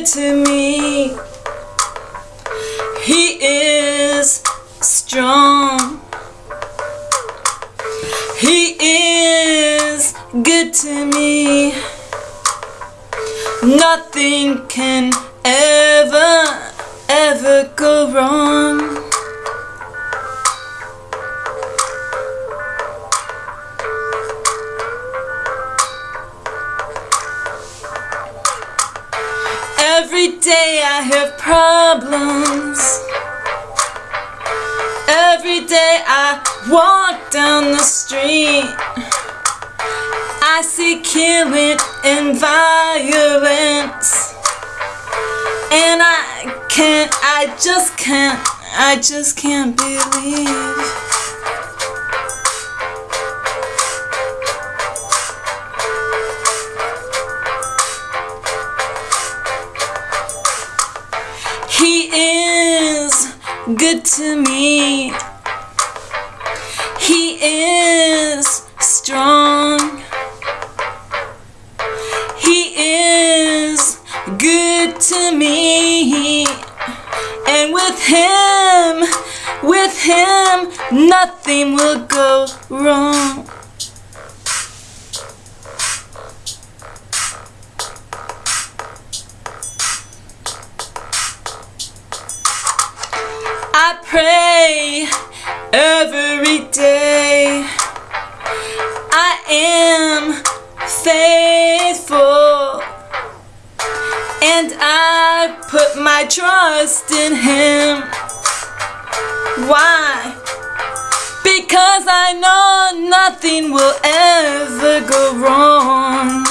Good to me. He is strong. He is good to me. Nothing can ever, Every day I have problems. Every day I walk down the street. I see killing and violence. And I can't, I just can't, I just can't believe. Good to me. He is strong. He is good to me. And with him, with him, nothing will go wrong. I pray every day. I am faithful. And I put my trust in Him. Why? Because I know nothing will ever go wrong.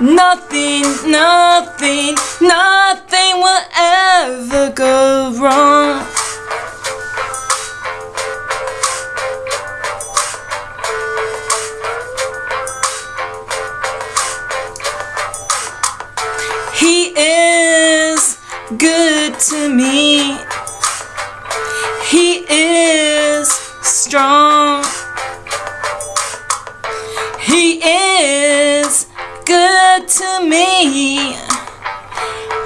Nothing, nothing, nothing will ever good to me. He is strong. He is good to me.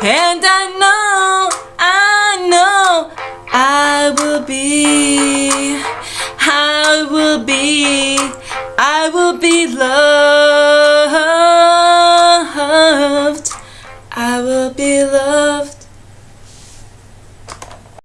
And I know, I know, I will be, I will be, I will be loved.